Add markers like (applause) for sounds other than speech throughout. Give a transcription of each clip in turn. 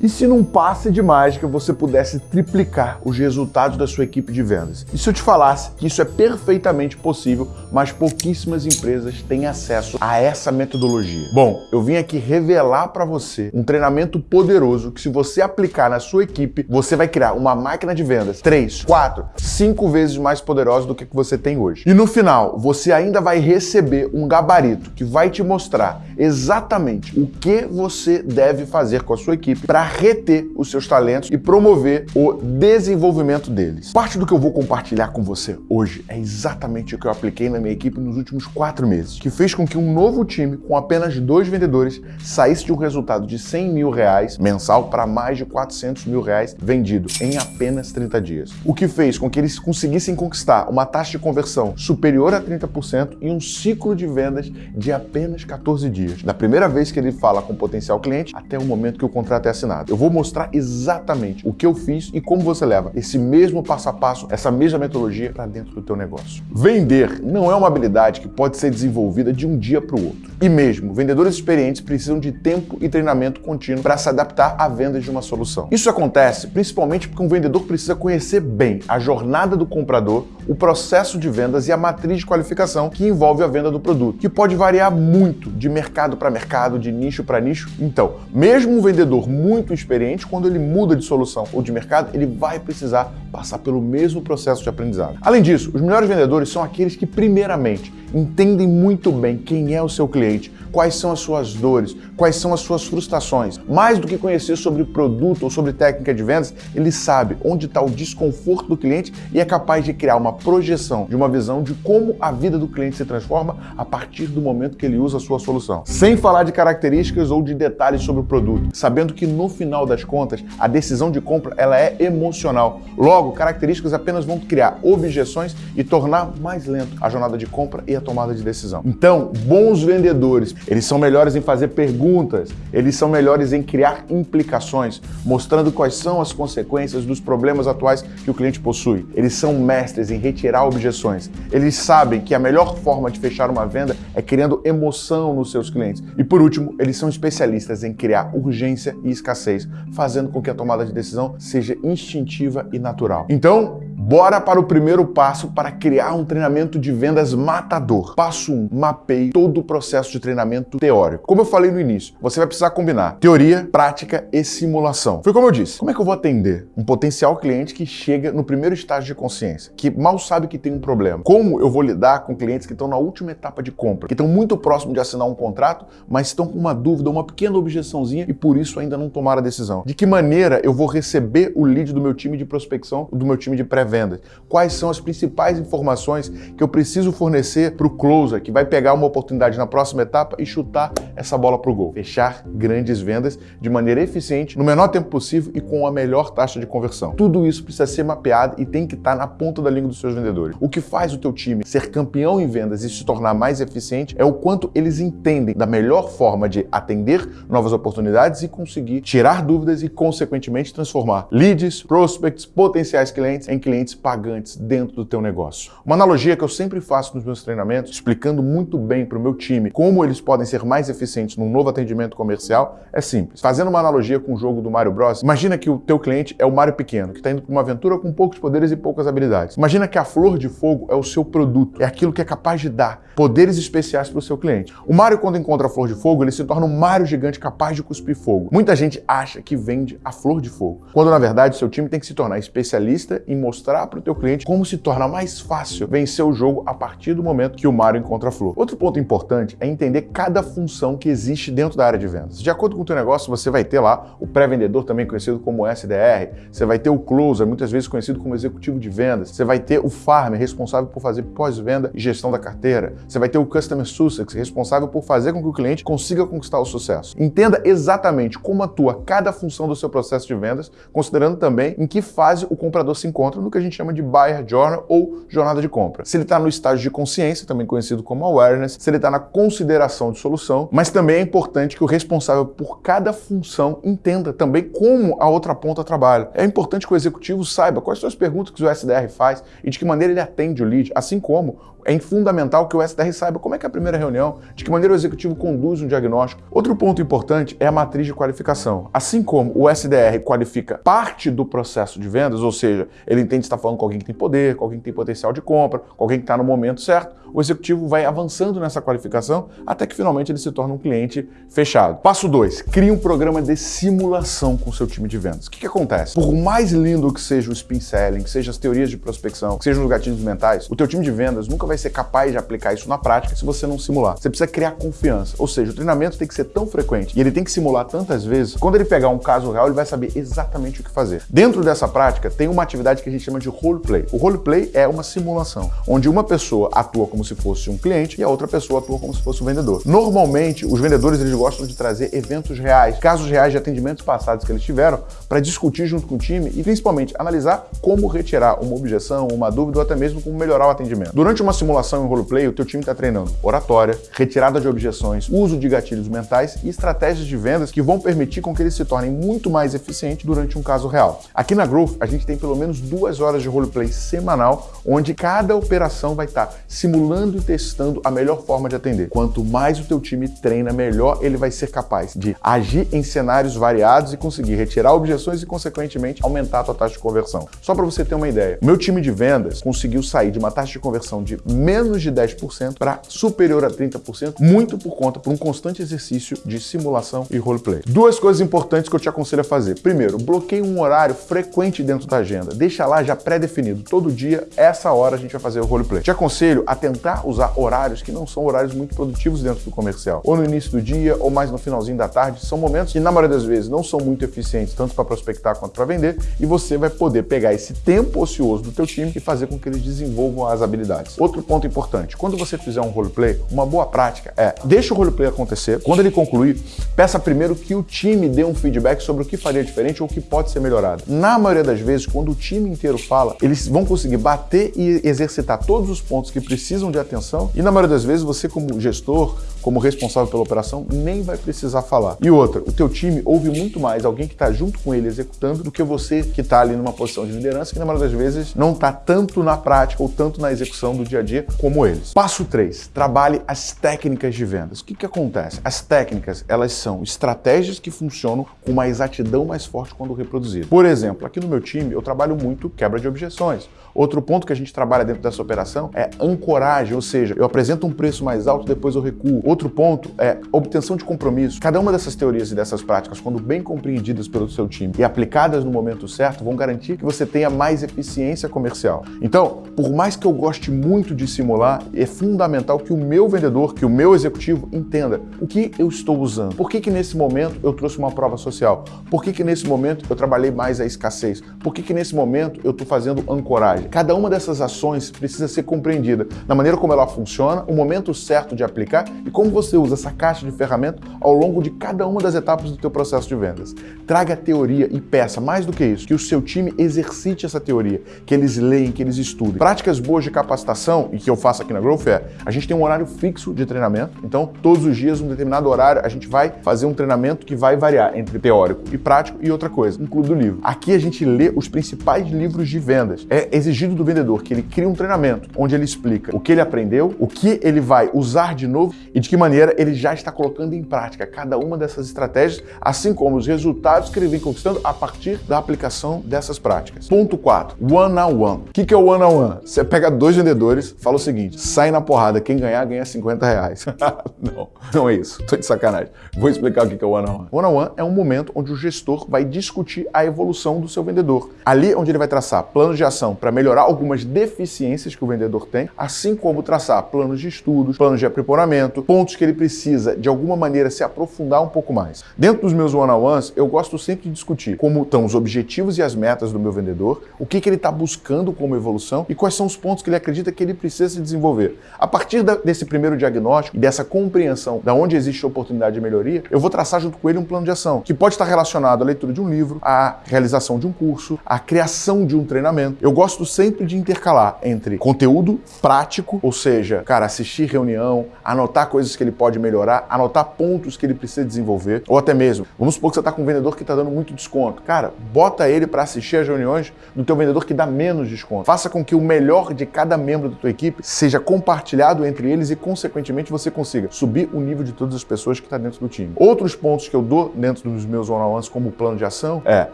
E se num passe de mágica você pudesse triplicar os resultados da sua equipe de vendas? E se eu te falasse que isso é perfeitamente possível, mas pouquíssimas empresas têm acesso a essa metodologia? Bom, eu vim aqui revelar para você um treinamento poderoso que se você aplicar na sua equipe, você vai criar uma máquina de vendas 3, 4, 5 vezes mais poderosa do que você tem hoje. E no final, você ainda vai receber um gabarito que vai te mostrar exatamente o que você deve fazer com a sua equipe para reter os seus talentos e promover o desenvolvimento deles. Parte do que eu vou compartilhar com você hoje é exatamente o que eu apliquei na minha equipe nos últimos quatro meses, que fez com que um novo time com apenas dois vendedores saísse de um resultado de 100 mil reais mensal para mais de 400 mil reais vendido em apenas 30 dias. O que fez com que eles conseguissem conquistar uma taxa de conversão superior a 30% em um ciclo de vendas de apenas 14 dias, da primeira vez que ele fala com potencial cliente até o momento que o contrato é assinado. Eu vou mostrar exatamente o que eu fiz e como você leva esse mesmo passo a passo, essa mesma metodologia para dentro do teu negócio. Vender não é uma habilidade que pode ser desenvolvida de um dia para o outro. E mesmo, vendedores experientes precisam de tempo e treinamento contínuo para se adaptar à venda de uma solução. Isso acontece principalmente porque um vendedor precisa conhecer bem a jornada do comprador, o processo de vendas e a matriz de qualificação que envolve a venda do produto, que pode variar muito de mercado para mercado, de nicho para nicho. Então, mesmo um vendedor muito experiente, quando ele muda de solução ou de mercado, ele vai precisar passar pelo mesmo processo de aprendizado. Além disso, os melhores vendedores são aqueles que, primeiramente, entendem muito bem quem é o seu cliente, quais são as suas dores, quais são as suas frustrações. Mais do que conhecer sobre produto ou sobre técnica de vendas, ele sabe onde está o desconforto do cliente e é capaz de criar uma projeção de uma visão de como a vida do cliente se transforma a partir do momento que ele usa a sua solução. Sem falar de características ou de detalhes sobre o produto, sabendo que no final das contas a decisão de compra ela é emocional. Logo, características apenas vão criar objeções e tornar mais lento a jornada de compra e a tomada de decisão. Então, bons vendedores eles são melhores em fazer perguntas, eles são melhores em criar implicações, mostrando quais são as consequências dos problemas atuais que o cliente possui. Eles são mestres em retirar objeções. Eles sabem que a melhor forma de fechar uma venda é criando emoção nos seus clientes. E por último, eles são especialistas em criar urgência e escassez, fazendo com que a tomada de decisão seja instintiva e natural. Então, Bora para o primeiro passo para criar um treinamento de vendas matador. Passo 1. Um, mapeie todo o processo de treinamento teórico. Como eu falei no início, você vai precisar combinar teoria, prática e simulação. Foi como eu disse. Como é que eu vou atender um potencial cliente que chega no primeiro estágio de consciência, que mal sabe que tem um problema? Como eu vou lidar com clientes que estão na última etapa de compra, que estão muito próximo de assinar um contrato, mas estão com uma dúvida, uma pequena objeçãozinha e por isso ainda não tomaram a decisão? De que maneira eu vou receber o lead do meu time de prospecção, do meu time de pré-venda? Vendas? Quais são as principais informações que eu preciso fornecer para o closer, que vai pegar uma oportunidade na próxima etapa e chutar essa bola para o gol? Fechar grandes vendas de maneira eficiente, no menor tempo possível e com a melhor taxa de conversão. Tudo isso precisa ser mapeado e tem que estar na ponta da língua dos seus vendedores. O que faz o teu time ser campeão em vendas e se tornar mais eficiente é o quanto eles entendem da melhor forma de atender novas oportunidades e conseguir tirar dúvidas e, consequentemente, transformar leads, prospects, potenciais clientes em clientes clientes pagantes dentro do teu negócio. Uma analogia que eu sempre faço nos meus treinamentos, explicando muito bem para o meu time como eles podem ser mais eficientes num novo atendimento comercial, é simples. Fazendo uma analogia com o jogo do Mario Bros, imagina que o teu cliente é o Mario pequeno, que está indo para uma aventura com poucos poderes e poucas habilidades. Imagina que a flor de fogo é o seu produto, é aquilo que é capaz de dar poderes especiais para o seu cliente. O Mario, quando encontra a flor de fogo, ele se torna um Mario gigante capaz de cuspir fogo. Muita gente acha que vende a flor de fogo, quando na verdade seu time tem que se tornar especialista em mostrar mostrar para o teu cliente como se torna mais fácil vencer o jogo a partir do momento que o Mario encontra a flor. Outro ponto importante é entender cada função que existe dentro da área de vendas. De acordo com o teu negócio, você vai ter lá o pré-vendedor, também conhecido como SDR, você vai ter o closer, muitas vezes conhecido como executivo de vendas, você vai ter o farmer, responsável por fazer pós-venda e gestão da carteira, você vai ter o customer success, responsável por fazer com que o cliente consiga conquistar o sucesso. Entenda exatamente como atua cada função do seu processo de vendas, considerando também em que fase o comprador se encontra no que a gente chama de Buyer Journal ou jornada de compra. Se ele está no estágio de consciência, também conhecido como awareness, se ele está na consideração de solução, mas também é importante que o responsável por cada função entenda também como a outra ponta trabalha. É importante que o executivo saiba quais são as perguntas que o SDR faz e de que maneira ele atende o lead, assim como é fundamental que o SDR saiba como é que é a primeira reunião, de que maneira o executivo conduz um diagnóstico. Outro ponto importante é a matriz de qualificação. Assim como o SDR qualifica parte do processo de vendas, ou seja, ele entende se está falando com alguém que tem poder, com alguém que tem potencial de compra, com alguém que está no momento certo, o executivo vai avançando nessa qualificação até que finalmente ele se torna um cliente fechado. Passo 2. Crie um programa de simulação com seu time de vendas. O que, que acontece? Por mais lindo que seja o spin selling, que sejam as teorias de prospecção, que sejam os gatilhos mentais, o teu time de vendas nunca vai ser capaz de aplicar isso na prática se você não simular. Você precisa criar confiança. Ou seja, o treinamento tem que ser tão frequente e ele tem que simular tantas vezes, quando ele pegar um caso real, ele vai saber exatamente o que fazer. Dentro dessa prática, tem uma atividade que a gente chama de roleplay. O roleplay é uma simulação, onde uma pessoa atua como se fosse um cliente e a outra pessoa atua como se fosse um vendedor. Normalmente, os vendedores eles gostam de trazer eventos reais, casos reais de atendimentos passados que eles tiveram, para discutir junto com o time e principalmente analisar como retirar uma objeção, uma dúvida ou até mesmo como melhorar o atendimento. Durante uma simulação em roleplay, o teu time está treinando oratória, retirada de objeções, uso de gatilhos mentais e estratégias de vendas que vão permitir com que eles se tornem muito mais eficientes durante um caso real. Aqui na Growth, a gente tem pelo menos duas horas de roleplay semanal, onde cada operação vai estar tá simulando e testando a melhor forma de atender. Quanto mais o teu time treina, melhor ele vai ser capaz de agir em cenários variados e conseguir retirar objeções e, consequentemente, aumentar a tua taxa de conversão. Só para você ter uma ideia, meu time de vendas conseguiu sair de uma taxa de conversão de menos de 10% para superior a 30%, muito por conta por um constante exercício de simulação e roleplay. Duas coisas importantes que eu te aconselho a fazer. Primeiro, bloqueie um horário frequente dentro da agenda. Deixa lá já pré-definido. Todo dia, essa hora a gente vai fazer o roleplay. Te aconselho a tentar usar horários que não são horários muito produtivos dentro do comercial. Ou no início do dia, ou mais no finalzinho da tarde. São momentos que, na maioria das vezes, não são muito eficientes, tanto para prospectar quanto para vender, e você vai poder pegar esse tempo ocioso do teu time e fazer com que eles desenvolvam as habilidades. Outro ponto importante, quando você fizer um roleplay, uma boa prática é, deixa o roleplay acontecer, quando ele concluir, peça primeiro que o time dê um feedback sobre o que faria diferente ou o que pode ser melhorado. Na maioria das vezes, quando o time inteiro fala, eles vão conseguir bater e exercitar todos os pontos que precisam de atenção. E na maioria das vezes você como gestor, como responsável pela operação, nem vai precisar falar. E outra, o teu time ouve muito mais alguém que está junto com ele executando do que você que está ali numa posição de liderança que na maioria das vezes não está tanto na prática ou tanto na execução do dia a dia como eles. Passo 3. Trabalhe as técnicas de vendas. O que, que acontece? As técnicas, elas são estratégias que funcionam com uma exatidão mais forte quando reproduzidas. Por exemplo, aqui no meu time eu trabalho muito quebra de objeções. Outro ponto que a gente trabalha dentro dessa operação é ancoragem, ou seja, eu apresento um preço mais alto, depois eu recuo. Outro ponto é obtenção de compromisso. Cada uma dessas teorias e dessas práticas, quando bem compreendidas pelo seu time e aplicadas no momento certo, vão garantir que você tenha mais eficiência comercial. Então, por mais que eu goste muito de simular, é fundamental que o meu vendedor, que o meu executivo entenda o que eu estou usando. Por que que nesse momento eu trouxe uma prova social? Por que que nesse momento eu trabalhei mais a escassez? Por que que nesse momento eu estou fazendo ancoragem? Cada uma dessas ações precisa ser compreendida na maneira como ela funciona, o momento certo de aplicar e como você usa essa caixa de ferramenta ao longo de cada uma das etapas do teu processo de vendas. Traga teoria e peça, mais do que isso, que o seu time exercite essa teoria, que eles leem, que eles estudem. Práticas boas de capacitação, e que eu faço aqui na Growth é, a gente tem um horário fixo de treinamento, então todos os dias, um determinado horário, a gente vai fazer um treinamento que vai variar entre teórico e prático e outra coisa, um clube do livro. Aqui a gente lê os principais livros de vendas. É exigido do vendedor que ele crie um treinamento onde ele explica o que ele aprendeu, o que ele vai usar de novo e de que maneira ele já está colocando em prática cada uma dessas estratégias, assim como os resultados que ele vem conquistando a partir da aplicação dessas práticas. Ponto 4. One-on-one. O que é o one-on-one? Você pega dois vendedores, fala o seguinte, sai na porrada, quem ganhar, ganha 50 reais. (laughs) não, não é isso. Tô de sacanagem. Vou explicar o que é o one-on-one. One-on-one é um momento onde o gestor vai discutir a evolução do seu vendedor. Ali onde ele vai traçar planos de ação para melhorar algumas deficiências que o vendedor tem, assim como traçar planos de estudos, planos de aprimoramento, pontos pontos que ele precisa, de alguma maneira, se aprofundar um pouco mais. Dentro dos meus one-on-ones, eu gosto sempre de discutir como estão os objetivos e as metas do meu vendedor, o que, que ele está buscando como evolução e quais são os pontos que ele acredita que ele precisa se desenvolver. A partir da, desse primeiro diagnóstico e dessa compreensão da onde existe oportunidade de melhoria, eu vou traçar junto com ele um plano de ação, que pode estar relacionado à leitura de um livro, à realização de um curso, à criação de um treinamento. Eu gosto sempre de intercalar entre conteúdo prático, ou seja, cara, assistir reunião, anotar coisas que ele pode melhorar, anotar pontos que ele precisa desenvolver, ou até mesmo, vamos supor que você está com um vendedor que está dando muito desconto. Cara, bota ele para assistir as reuniões do teu vendedor que dá menos desconto. Faça com que o melhor de cada membro da tua equipe seja compartilhado entre eles e, consequentemente, você consiga subir o nível de todas as pessoas que está dentro do time. Outros pontos que eu dou dentro dos meus one-on-ones como plano de ação é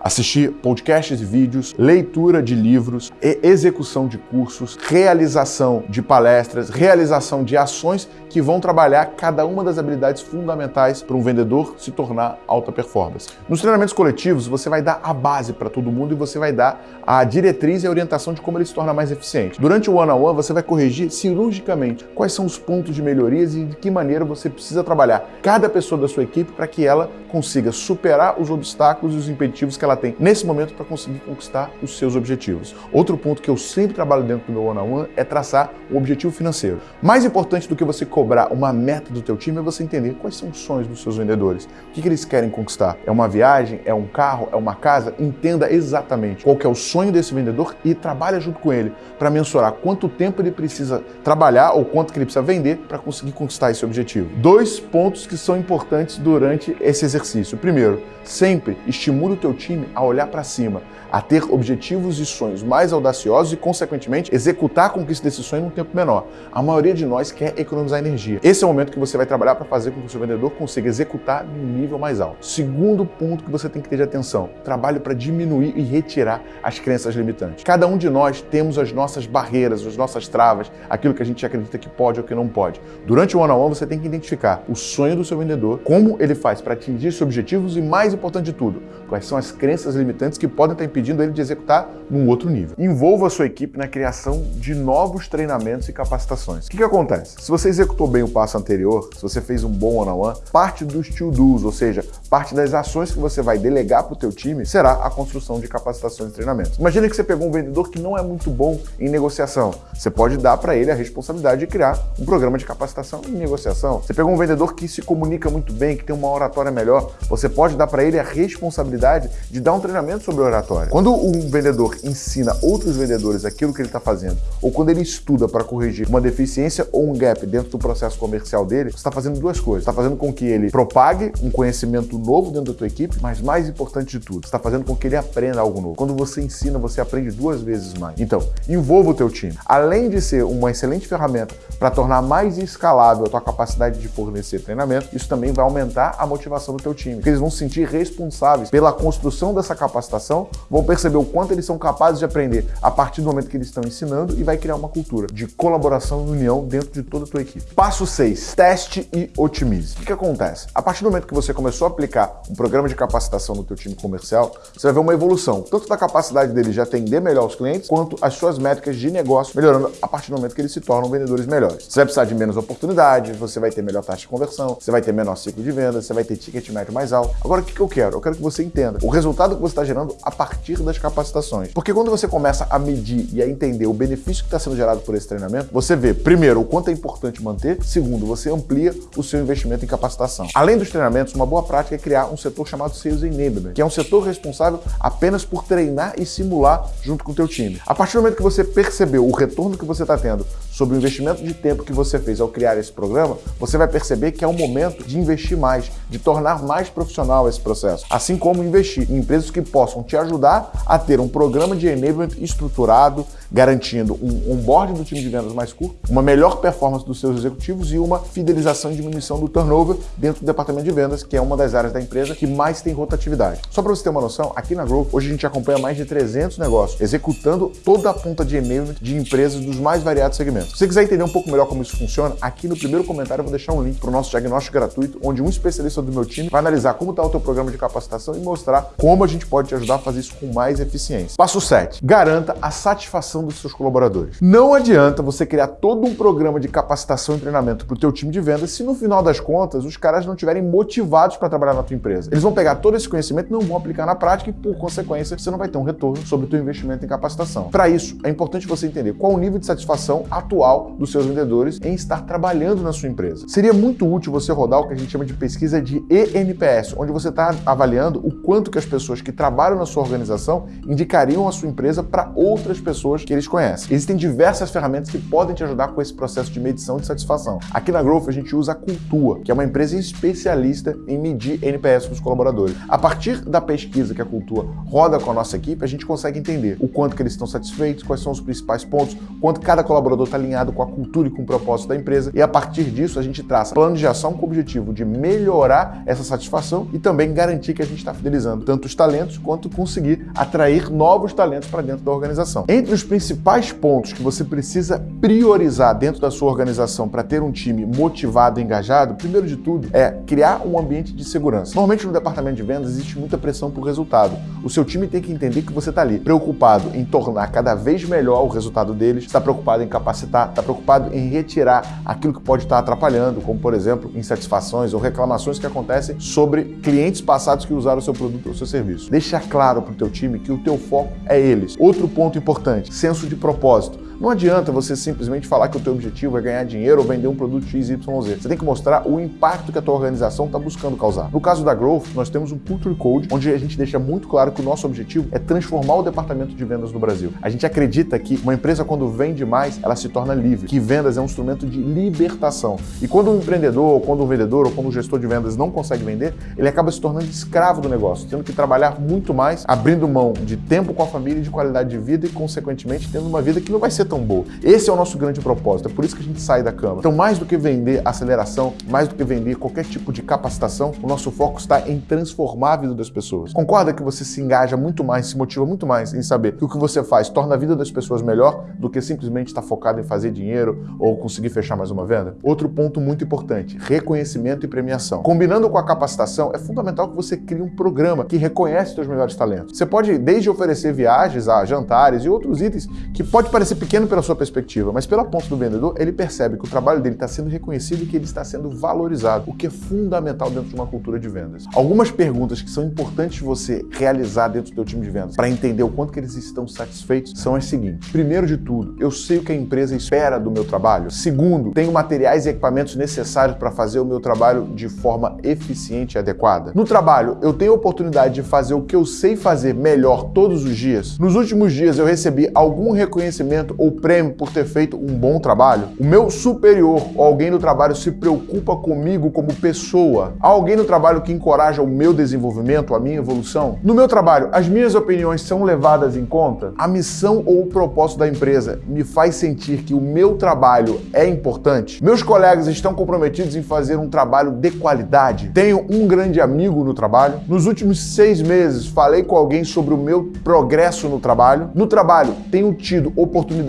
assistir podcasts e vídeos, leitura de livros, execução de cursos, realização de palestras, realização de ações que vão trabalhar cada uma das habilidades fundamentais para um vendedor se tornar alta performance. Nos treinamentos coletivos, você vai dar a base para todo mundo e você vai dar a diretriz e a orientação de como ele se torna mais eficiente. Durante o one-on-one, -on -one, você vai corrigir cirurgicamente quais são os pontos de melhorias e de que maneira você precisa trabalhar cada pessoa da sua equipe para que ela consiga superar os obstáculos e os impeditivos que ela tem nesse momento para conseguir conquistar os seus objetivos. Outro ponto que eu sempre trabalho dentro do meu one-on-one -on -one é traçar um objetivo financeiro. Mais importante do que você cobrar uma meta do teu time é você entender quais são os sonhos dos seus vendedores. O que, que eles querem conquistar? É uma viagem? É um carro? É uma casa? Entenda exatamente qual é o sonho desse vendedor e trabalha junto com ele para mensurar quanto tempo ele precisa trabalhar ou quanto que ele precisa vender para conseguir conquistar esse objetivo. Dois pontos que são importantes durante esse exercício. Primeiro, sempre estimule o teu time a olhar para cima, a ter objetivos e sonhos mais audaciosos e, consequentemente, executar a conquista desse sonho num tempo menor. A maioria de nós quer economizar energia. Esse é o momento que você vai trabalhar para fazer com que o seu vendedor consiga executar num nível mais alto. Segundo ponto que você tem que ter de atenção, trabalho para diminuir e retirar as crenças limitantes. Cada um de nós temos as nossas barreiras, as nossas travas, aquilo que a gente acredita que pode ou que não pode. Durante o one-on-one, -on -one, você tem que identificar o sonho do seu vendedor, como ele faz para atingir seus objetivos e, mais importante de tudo, quais são as crenças limitantes que podem estar impedindo ele de executar num outro nível. Envolva a sua equipe na criação de novos treinamentos e capacitações. O que, que acontece? Se você executou bem o passo anterior, se você fez um bom one-on-one, parte dos to-dos, ou seja, parte das ações que você vai delegar para o teu time, será a construção de capacitações e treinamentos. Imagina que você pegou um vendedor que não é muito bom em negociação. Você pode dar para ele a responsabilidade de criar um programa de capacitação em negociação. Você pegou um vendedor que se comunica muito bem, que tem uma oratória melhor, você pode dar para ele a responsabilidade de dar um treinamento sobre oratória. Quando um vendedor ensina outros vendedores aquilo que ele está fazendo, ou quando ele estuda para corrigir uma deficiência ou um gap dentro do processo processo comercial dele, você está fazendo duas coisas. Está fazendo com que ele propague um conhecimento novo dentro da tua equipe, mas mais importante de tudo, está fazendo com que ele aprenda algo novo. Quando você ensina, você aprende duas vezes mais. Então, envolva o teu time. Além de ser uma excelente ferramenta para tornar mais escalável a tua capacidade de fornecer treinamento, isso também vai aumentar a motivação do teu time, porque eles vão se sentir responsáveis pela construção dessa capacitação, vão perceber o quanto eles são capazes de aprender a partir do momento que eles estão ensinando e vai criar uma cultura de colaboração e união dentro de toda a tua equipe. Passo 6. Teste e otimize. O que, que acontece? A partir do momento que você começou a aplicar um programa de capacitação no teu time comercial, você vai ver uma evolução, tanto da capacidade dele de atender melhor os clientes, quanto as suas métricas de negócio melhorando a partir do momento que eles se tornam vendedores melhores. Você vai precisar de menos oportunidades, você vai ter melhor taxa de conversão, você vai ter menor ciclo de venda, você vai ter ticket médio mais alto. Agora, o que, que eu quero? Eu quero que você entenda o resultado que você está gerando a partir das capacitações. Porque quando você começa a medir e a entender o benefício que está sendo gerado por esse treinamento, você vê, primeiro, o quanto é importante manter Segundo, você amplia o seu investimento em capacitação. Além dos treinamentos, uma boa prática é criar um setor chamado Sales Enablement, que é um setor responsável apenas por treinar e simular junto com o teu time. A partir do momento que você percebeu o retorno que você está tendo sobre o investimento de tempo que você fez ao criar esse programa, você vai perceber que é o momento de investir mais, de tornar mais profissional esse processo. Assim como investir em empresas que possam te ajudar a ter um programa de enablement estruturado, garantindo um onboarding do time de vendas mais curto, uma melhor performance dos seus executivos e uma fidelização e diminuição do turnover dentro do departamento de vendas, que é uma das áreas da empresa que mais tem rotatividade. Só para você ter uma noção, aqui na Growth, hoje a gente acompanha mais de 300 negócios, executando toda a ponta de enablement de empresas dos mais variados segmentos. Se você quiser entender um pouco melhor como isso funciona, aqui no primeiro comentário eu vou deixar um link para o nosso diagnóstico gratuito, onde um especialista do meu time vai analisar como está o teu programa de capacitação e mostrar como a gente pode te ajudar a fazer isso com mais eficiência. Passo 7. Garanta a satisfação dos seus colaboradores. Não adianta você criar todo um programa de capacitação e treinamento para o teu time de vendas se no final das contas os caras não estiverem motivados para trabalhar na tua empresa. Eles vão pegar todo esse conhecimento não vão aplicar na prática e, por consequência, você não vai ter um retorno sobre o teu investimento em capacitação. Para isso, é importante você entender qual o nível de satisfação atual dos seus vendedores em estar trabalhando na sua empresa. Seria muito útil você rodar o que a gente chama de pesquisa de ENPS, onde você está avaliando o quanto que as pessoas que trabalham na sua organização indicariam a sua empresa para outras pessoas que eles conhecem. Existem diversas ferramentas que podem te ajudar com esse processo de medição de satisfação. Aqui na Growth a gente usa a Cultua, que é uma empresa especialista em medir NPS dos colaboradores. A partir da pesquisa que a Cultua roda com a nossa equipe, a gente consegue entender o quanto que eles estão satisfeitos, quais são os principais pontos, quanto cada colaborador está alinhado com a cultura e com o propósito da empresa, e a partir disso a gente traça plano de ação com o objetivo de melhorar essa satisfação e também garantir que a gente está fidelizando tanto os talentos quanto conseguir atrair novos talentos para dentro da organização. Entre os principais pontos que você precisa priorizar dentro da sua organização para ter um time motivado e engajado, primeiro de tudo é criar um ambiente de segurança. Normalmente no departamento de vendas existe muita pressão por resultado. O seu time tem que entender que você está ali preocupado em tornar cada vez melhor o resultado deles, está preocupado em capacitar, está preocupado em retirar aquilo que pode estar atrapalhando, como por exemplo insatisfações ou reclamações que acontecem sobre clientes passados que usaram o seu produto ou seu serviço. Deixa claro para o teu time que o teu foco é eles. Outro ponto importante, senso de propósito. Não adianta você simplesmente falar que o teu objetivo é ganhar dinheiro ou vender um produto XYZ. Você tem que mostrar o impacto que a tua organização está buscando causar. No caso da Growth, nós temos um Culture Code, onde a gente deixa muito claro que o nosso objetivo é transformar o departamento de vendas no Brasil. A gente acredita que uma empresa, quando vende mais, ela se torna livre, que vendas é um instrumento de libertação. E quando um empreendedor, ou quando um vendedor, ou quando um gestor de vendas não consegue vender, ele acaba se tornando escravo do negócio, tendo que trabalhar muito mais, abrindo mão de tempo com a família e de qualidade de vida e, consequentemente, tendo uma vida que não vai ser tão boa. Esse é o nosso grande propósito, é por isso que a gente sai da cama. Então, mais do que vender aceleração, mais do que vender qualquer tipo de capacitação, o nosso foco está em transformar a vida das pessoas. Concorda que você se engaja muito mais, se motiva muito mais em saber que o que você faz torna a vida das pessoas melhor do que simplesmente estar focado em fazer dinheiro ou conseguir fechar mais uma venda? Outro ponto muito importante, reconhecimento e premiação. Combinando com a capacitação, é fundamental que você crie um programa que reconhece seus melhores talentos. Você pode desde oferecer viagens a jantares e outros itens que pode parecer pequeno pela sua perspectiva, mas pela ponta do vendedor, ele percebe que o trabalho dele está sendo reconhecido e que ele está sendo valorizado, o que é fundamental dentro de uma cultura de vendas. Algumas perguntas que são importantes você realizar dentro do seu time de vendas para entender o quanto que eles estão satisfeitos são as seguintes. Primeiro de tudo, eu sei o que a empresa espera do meu trabalho. Segundo, tenho materiais e equipamentos necessários para fazer o meu trabalho de forma eficiente e adequada. No trabalho, eu tenho a oportunidade de fazer o que eu sei fazer melhor todos os dias. Nos últimos dias eu recebi algum reconhecimento ou prêmio por ter feito um bom trabalho? O meu superior ou alguém no trabalho se preocupa comigo como pessoa? Há alguém no trabalho que encoraja o meu desenvolvimento, a minha evolução? No meu trabalho, as minhas opiniões são levadas em conta? A missão ou o propósito da empresa me faz sentir que o meu trabalho é importante? Meus colegas estão comprometidos em fazer um trabalho de qualidade? Tenho um grande amigo no trabalho? Nos últimos seis meses, falei com alguém sobre o meu progresso no trabalho? No trabalho, tenho tido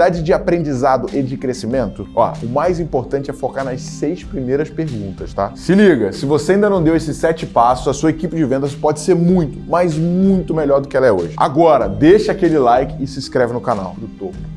de aprendizado e de crescimento? Ó, o mais importante é focar nas seis primeiras perguntas, tá? Se liga, se você ainda não deu esses sete passos, a sua equipe de vendas pode ser muito, mas muito melhor do que ela é hoje. Agora, deixa aquele like e se inscreve no canal do topo.